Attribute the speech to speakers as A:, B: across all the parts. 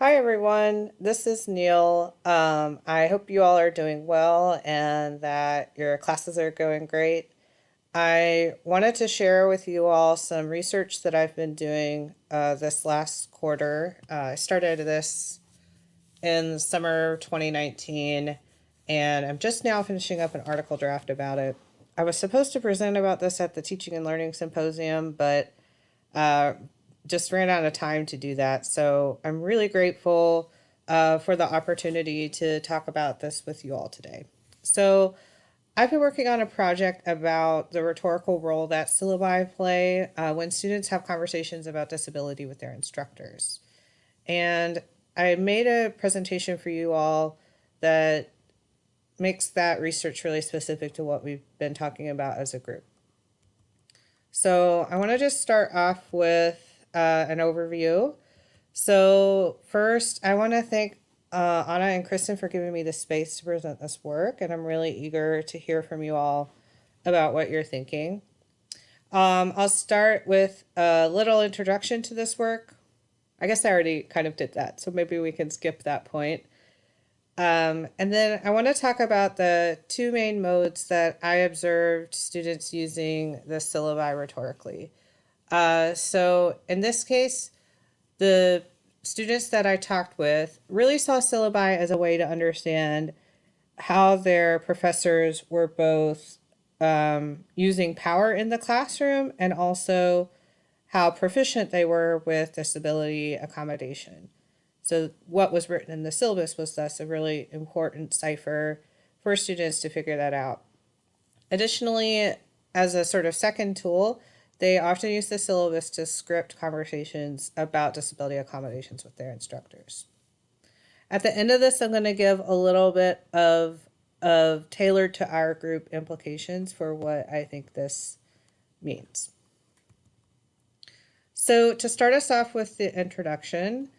A: Hi, everyone. This is Neil. Um, I hope you all are doing well and that your classes are going great. I wanted to share with you all some research that I've been doing uh, this last quarter. Uh, I started this in summer 2019 and I'm just now finishing up an article draft about it. I was supposed to present about this at the Teaching and Learning Symposium, but uh, just ran out of time to do that. So I'm really grateful uh, for the opportunity to talk about this with you all today. So I've been working on a project about the rhetorical role that syllabi play uh, when students have conversations about disability with their instructors. And I made a presentation for you all that makes that research really specific to what we've been talking about as a group. So I want to just start off with uh, an overview. So first, I want to thank uh, Anna and Kristen for giving me the space to present this work, and I'm really eager to hear from you all about what you're thinking. Um, I'll start with a little introduction to this work. I guess I already kind of did that, so maybe we can skip that point. Um, and then I want to talk about the two main modes that I observed students using the syllabi rhetorically. Uh, so in this case, the students that I talked with really saw syllabi as a way to understand how their professors were both um, using power in the classroom and also how proficient they were with disability accommodation. So what was written in the syllabus was thus a really important cipher for students to figure that out. Additionally, as a sort of second tool, they often use the syllabus to script conversations about disability accommodations with their instructors. At the end of this, I'm going to give a little bit of, of tailored to our group implications for what I think this means. So to start us off with the introduction,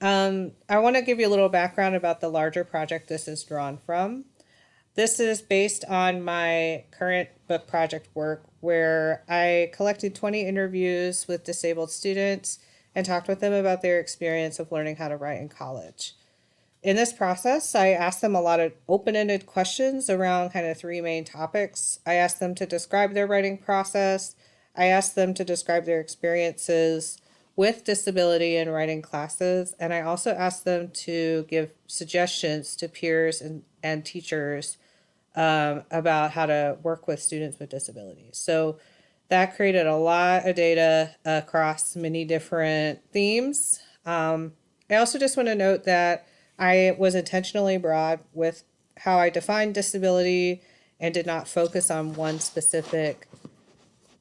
A: um, I want to give you a little background about the larger project this is drawn from. This is based on my current book project work where I collected 20 interviews with disabled students and talked with them about their experience of learning how to write in college. In this process, I asked them a lot of open-ended questions around kind of three main topics. I asked them to describe their writing process. I asked them to describe their experiences with disability in writing classes. And I also asked them to give suggestions to peers and, and teachers um, about how to work with students with disabilities. So that created a lot of data across many different themes. Um, I also just want to note that I was intentionally broad with how I defined disability and did not focus on one specific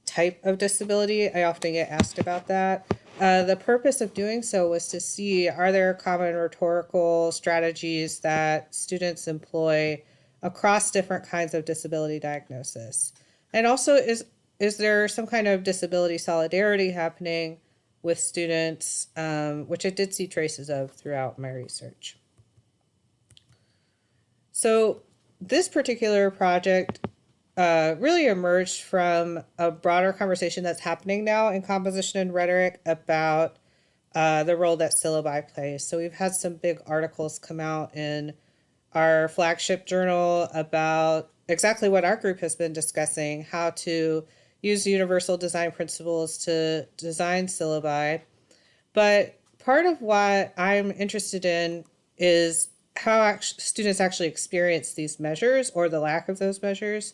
A: type of disability. I often get asked about that. Uh, the purpose of doing so was to see are there common rhetorical strategies that students employ across different kinds of disability diagnosis? And also, is, is there some kind of disability solidarity happening with students, um, which I did see traces of throughout my research. So this particular project uh, really emerged from a broader conversation that's happening now in composition and rhetoric about uh, the role that syllabi plays. So we've had some big articles come out in our flagship journal about exactly what our group has been discussing, how to use universal design principles to design syllabi. But part of what I'm interested in is how students actually experience these measures or the lack of those measures.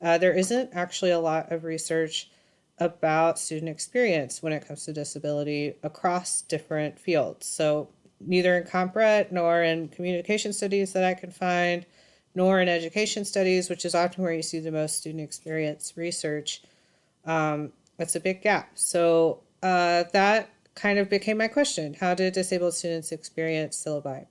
A: Uh, there isn't actually a lot of research about student experience when it comes to disability across different fields. So neither in CompRhet nor in communication studies that I can find, nor in education studies, which is often where you see the most student experience research. Um, it's a big gap. So uh, that kind of became my question. How did disabled students experience syllabi?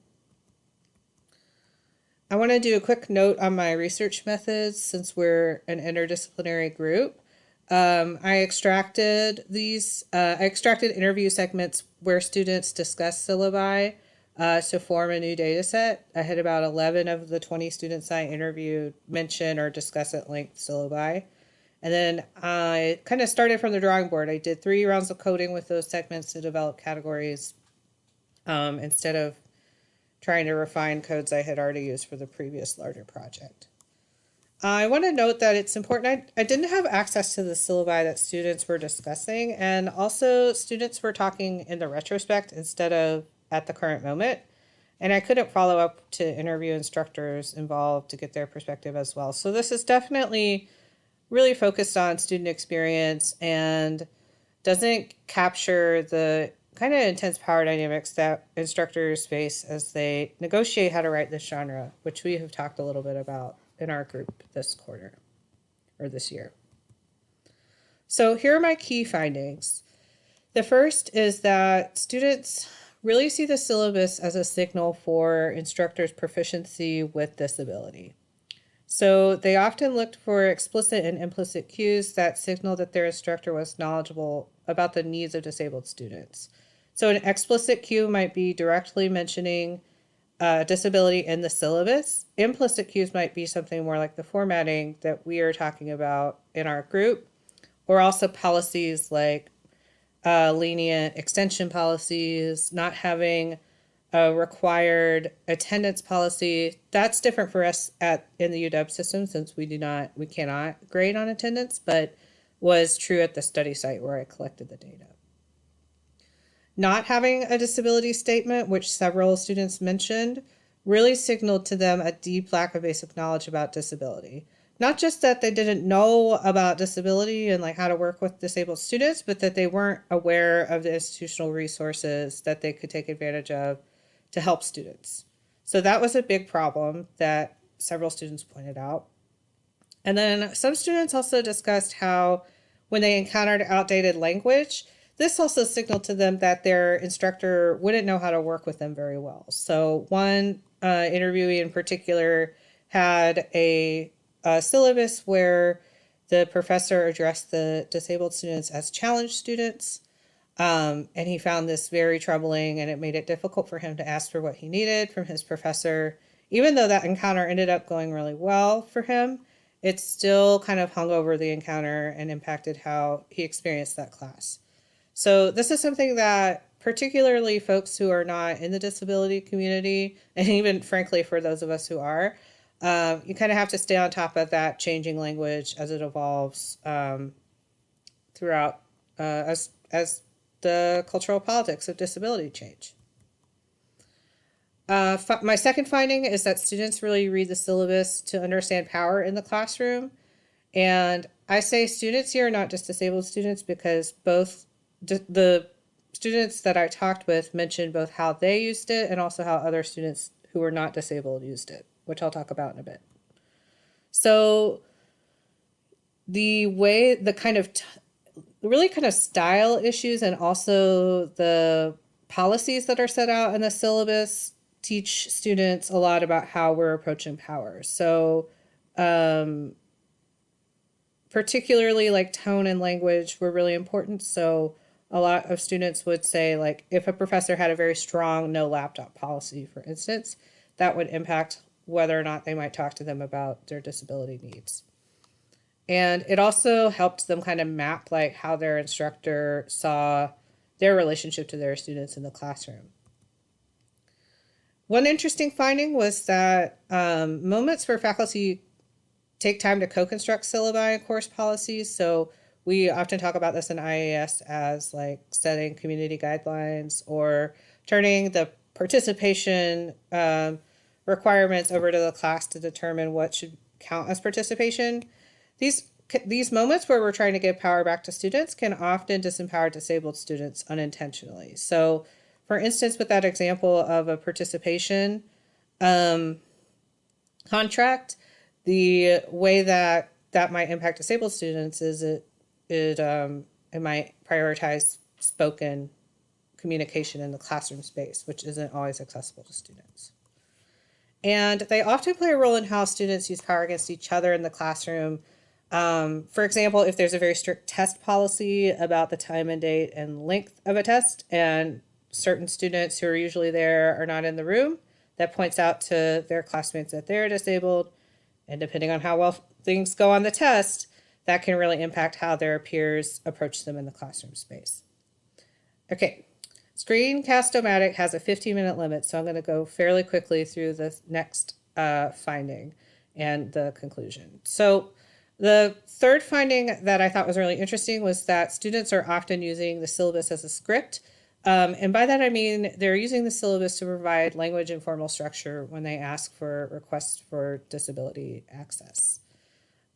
A: I want to do a quick note on my research methods since we're an interdisciplinary group. Um, I extracted these, uh, I extracted interview segments where students discuss syllabi uh, to form a new data set. I had about 11 of the 20 students I interviewed mention or discuss at length syllabi. And then I kind of started from the drawing board. I did three rounds of coding with those segments to develop categories. um, instead of trying to refine codes I had already used for the previous larger project. I want to note that it's important. I, I didn't have access to the syllabi that students were discussing, and also students were talking in the retrospect instead of at the current moment. And I couldn't follow up to interview instructors involved to get their perspective as well. So this is definitely really focused on student experience and doesn't capture the kind of intense power dynamics that instructors face as they negotiate how to write this genre, which we have talked a little bit about in our group this quarter or this year. So here are my key findings. The first is that students really see the syllabus as a signal for instructors' proficiency with disability. So they often looked for explicit and implicit cues that signal that their instructor was knowledgeable about the needs of disabled students. So an explicit cue might be directly mentioning uh, disability in the syllabus. Implicit cues might be something more like the formatting that we are talking about in our group, or also policies like uh, lenient extension policies, not having a required attendance policy. That's different for us at in the UW system since we do not we cannot grade on attendance, but was true at the study site where I collected the data. Not having a disability statement, which several students mentioned, really signaled to them a deep lack of basic knowledge about disability. Not just that they didn't know about disability and like how to work with disabled students, but that they weren't aware of the institutional resources that they could take advantage of to help students. So that was a big problem that several students pointed out. And then some students also discussed how when they encountered outdated language, this also signaled to them that their instructor wouldn't know how to work with them very well. So one uh, interviewee in particular had a, a syllabus where the professor addressed the disabled students as challenged students. Um, and he found this very troubling and it made it difficult for him to ask for what he needed from his professor. Even though that encounter ended up going really well for him, it still kind of hung over the encounter and impacted how he experienced that class. So this is something that particularly folks who are not in the disability community, and even frankly for those of us who are, um, you kind of have to stay on top of that changing language as it evolves um, throughout uh, as as the cultural politics of disability change. Uh, my second finding is that students really read the syllabus to understand power in the classroom. And I say students here, not just disabled students, because both the students that I talked with mentioned both how they used it and also how other students who were not disabled used it, which I'll talk about in a bit. So the way, the kind of, really kind of style issues and also the policies that are set out in the syllabus teach students a lot about how we're approaching power. So um, particularly like tone and language were really important. So a lot of students would say like if a professor had a very strong no laptop policy, for instance, that would impact whether or not they might talk to them about their disability needs. And it also helped them kind of map like how their instructor saw their relationship to their students in the classroom. One interesting finding was that um, moments where faculty take time to co-construct syllabi and course policies. So we often talk about this in IAS as like setting community guidelines or turning the participation um, requirements over to the class to determine what should count as participation. These these moments where we're trying to give power back to students can often disempower disabled students unintentionally. So for instance, with that example of a participation um, contract, the way that that might impact disabled students is it it um, it might prioritize spoken communication in the classroom space, which isn't always accessible to students. And they often play a role in how students use power against each other in the classroom. Um, for example, if there's a very strict test policy about the time and date and length of a test, and certain students who are usually there are not in the room, that points out to their classmates that they're disabled. And depending on how well things go on the test, that can really impact how their peers approach them in the classroom space. Okay, Screencast-O-Matic has a 15 minute limit, so I'm going to go fairly quickly through the next uh, finding and the conclusion. So the third finding that I thought was really interesting was that students are often using the syllabus as a script. Um, and by that I mean they're using the syllabus to provide language and formal structure when they ask for requests for disability access.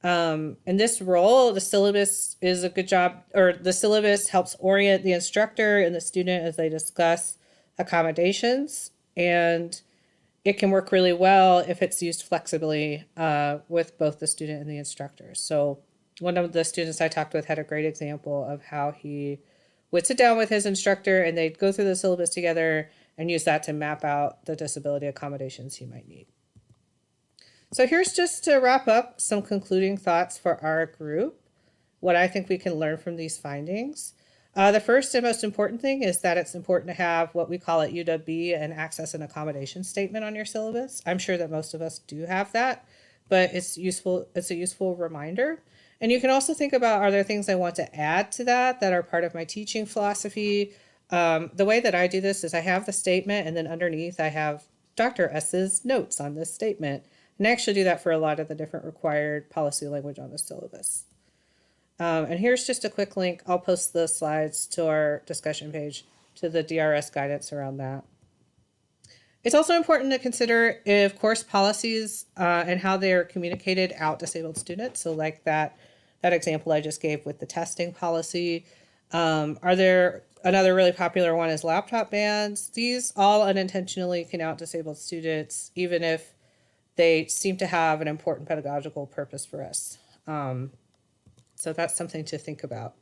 A: Um, in this role, the syllabus is a good job, or the syllabus helps orient the instructor and the student as they discuss accommodations. And it can work really well if it's used flexibly uh, with both the student and the instructor. So one of the students I talked with had a great example of how he would sit down with his instructor and they'd go through the syllabus together and use that to map out the disability accommodations he might need. So here's just to wrap up some concluding thoughts for our group, what I think we can learn from these findings. Uh, the first and most important thing is that it's important to have what we call at UWB an access and accommodation statement on your syllabus. I'm sure that most of us do have that, but it's useful. It's a useful reminder. And you can also think about, are there things I want to add to that that are part of my teaching philosophy? Um, the way that I do this is I have the statement and then underneath I have Dr. S's notes on this statement. And I actually do that for a lot of the different required policy language on the syllabus. Um, and here's just a quick link. I'll post the slides to our discussion page to the DRS guidance around that. It's also important to consider if course policies uh, and how they're communicated out disabled students. So like that, that example I just gave with the testing policy. Um, are there, another really popular one is laptop bans. These all unintentionally can out disabled students, even if they seem to have an important pedagogical purpose for us. Um, so that's something to think about.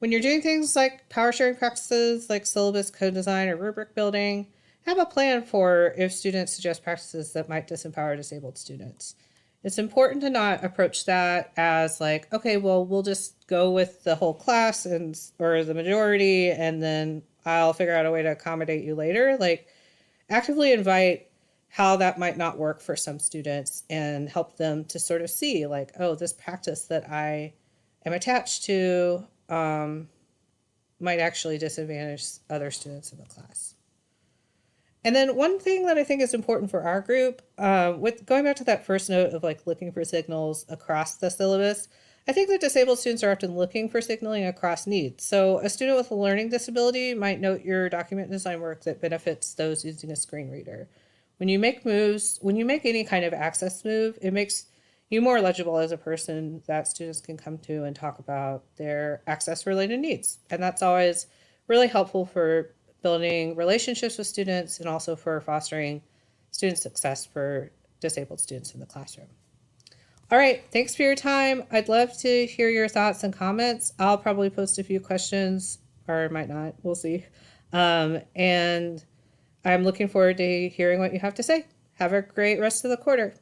A: When you're doing things like power sharing practices, like syllabus co-design or rubric building, have a plan for if students suggest practices that might disempower disabled students. It's important to not approach that as like, okay, well, we'll just go with the whole class and or the majority, and then I'll figure out a way to accommodate you later. Like, actively invite how that might not work for some students and help them to sort of see like, oh, this practice that I am attached to um, might actually disadvantage other students in the class. And then one thing that I think is important for our group, uh, with going back to that first note of like looking for signals across the syllabus, I think that disabled students are often looking for signaling across needs. So a student with a learning disability might note your document design work that benefits those using a screen reader. When you make moves, when you make any kind of access move, it makes you more legible as a person that students can come to and talk about their access related needs. And that's always really helpful for building relationships with students and also for fostering student success for disabled students in the classroom. All right, thanks for your time. I'd love to hear your thoughts and comments. I'll probably post a few questions or might not, we'll see. Um, and I'm looking forward to hearing what you have to say. Have a great rest of the quarter.